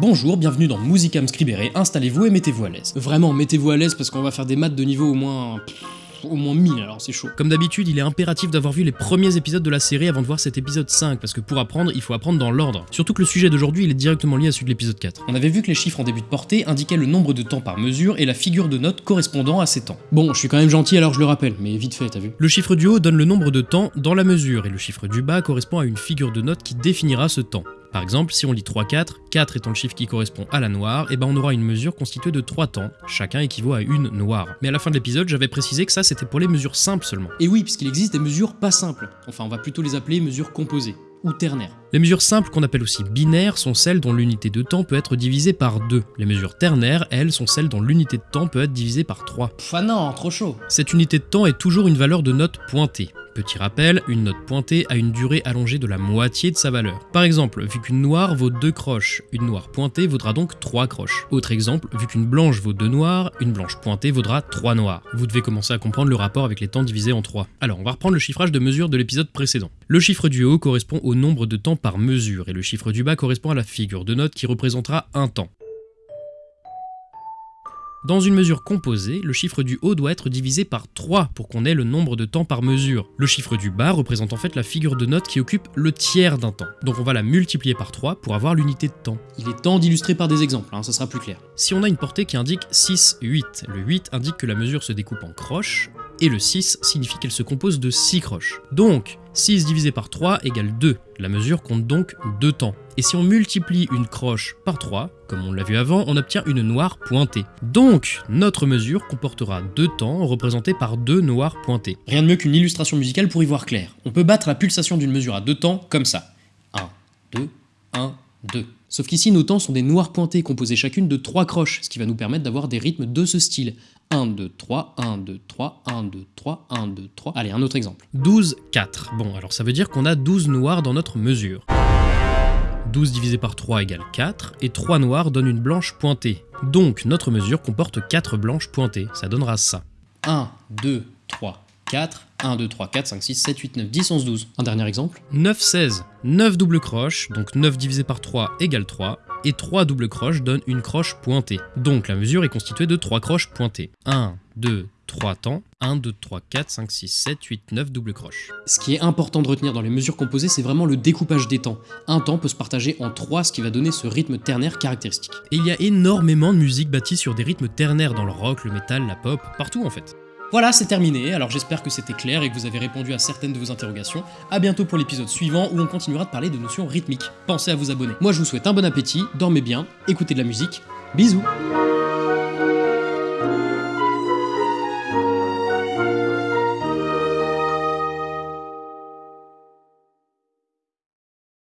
Bonjour, bienvenue dans Musicam Scribere, installez-vous et mettez-vous à l'aise. Vraiment, mettez-vous à l'aise parce qu'on va faire des maths de niveau au moins... au moins 1000 alors c'est chaud. Comme d'habitude, il est impératif d'avoir vu les premiers épisodes de la série avant de voir cet épisode 5, parce que pour apprendre, il faut apprendre dans l'ordre. Surtout que le sujet d'aujourd'hui, il est directement lié à celui de l'épisode 4. On avait vu que les chiffres en début de portée indiquaient le nombre de temps par mesure et la figure de note correspondant à ces temps. Bon, je suis quand même gentil alors je le rappelle, mais vite fait, t'as vu Le chiffre du haut donne le nombre de temps dans la mesure, et le chiffre du bas correspond à une figure de note qui définira ce temps. Par exemple, si on lit 3-4, 4 étant le chiffre qui correspond à la noire, et ben on aura une mesure constituée de 3 temps, chacun équivaut à une noire. Mais à la fin de l'épisode, j'avais précisé que ça c'était pour les mesures simples seulement. Et oui, puisqu'il existe des mesures pas simples. Enfin, on va plutôt les appeler mesures composées, ou ternaires. Les mesures simples qu'on appelle aussi binaires sont celles dont l'unité de temps peut être divisée par 2. Les mesures ternaires, elles, sont celles dont l'unité de temps peut être divisée par 3. Pff, ah non, trop chaud Cette unité de temps est toujours une valeur de note pointée. Petit rappel, une note pointée a une durée allongée de la moitié de sa valeur. Par exemple, vu qu'une noire vaut 2 croches, une noire pointée vaudra donc 3 croches. Autre exemple, vu qu'une blanche vaut 2 noirs, une blanche pointée vaudra 3 noirs. Vous devez commencer à comprendre le rapport avec les temps divisés en 3. Alors, on va reprendre le chiffrage de mesure de l'épisode précédent. Le chiffre du haut correspond au nombre de temps par mesure, et le chiffre du bas correspond à la figure de note qui représentera un temps. Dans une mesure composée, le chiffre du haut doit être divisé par 3 pour qu'on ait le nombre de temps par mesure. Le chiffre du bas représente en fait la figure de note qui occupe le tiers d'un temps. Donc on va la multiplier par 3 pour avoir l'unité de temps. Il est temps d'illustrer par des exemples, hein, ça sera plus clair. Si on a une portée qui indique 6, 8, le 8 indique que la mesure se découpe en croches, et le 6 signifie qu'elle se compose de 6 croches. Donc, 6 divisé par 3 égale 2. La mesure compte donc 2 temps. Et si on multiplie une croche par 3, comme on l'a vu avant, on obtient une noire pointée. Donc, notre mesure comportera 2 temps représentés par 2 noirs pointés. Rien de mieux qu'une illustration musicale pour y voir clair. On peut battre la pulsation d'une mesure à deux temps comme ça. 1, 2, 1, 2. Sauf qu'ici, nos temps sont des noirs pointés composés chacune de 3 croches, ce qui va nous permettre d'avoir des rythmes de ce style. 1, 2, 3, 1, 2, 3, 1, 2, 3, 1, 2, 3. Allez, un autre exemple. 12, 4. Bon, alors ça veut dire qu'on a 12 noirs dans notre mesure. 12 divisé par 3 égale 4, et 3 noirs donne une blanche pointée. Donc notre mesure comporte 4 blanches pointées, ça donnera ça. 1, 2, 3, 4. 1, 2, 3, 4, 5, 6, 7, 8, 9, 10, 11, 12. Un dernier exemple 9, 16. 9 doubles croches, donc 9 divisé par 3 égale 3, et 3 doubles croches donnent une croche pointée. Donc la mesure est constituée de 3 croches pointées. 1, 2, 3 temps, 1, 2, 3, 4, 5, 6, 7, 8, 9 doubles croches. Ce qui est important de retenir dans les mesures composées, c'est vraiment le découpage des temps. Un temps peut se partager en 3, ce qui va donner ce rythme ternaire caractéristique. Et il y a énormément de musique bâtie sur des rythmes ternaires dans le rock, le métal, la pop, partout en fait. Voilà, c'est terminé, alors j'espère que c'était clair et que vous avez répondu à certaines de vos interrogations. A bientôt pour l'épisode suivant où on continuera de parler de notions rythmiques. Pensez à vous abonner. Moi je vous souhaite un bon appétit, dormez bien, écoutez de la musique, bisous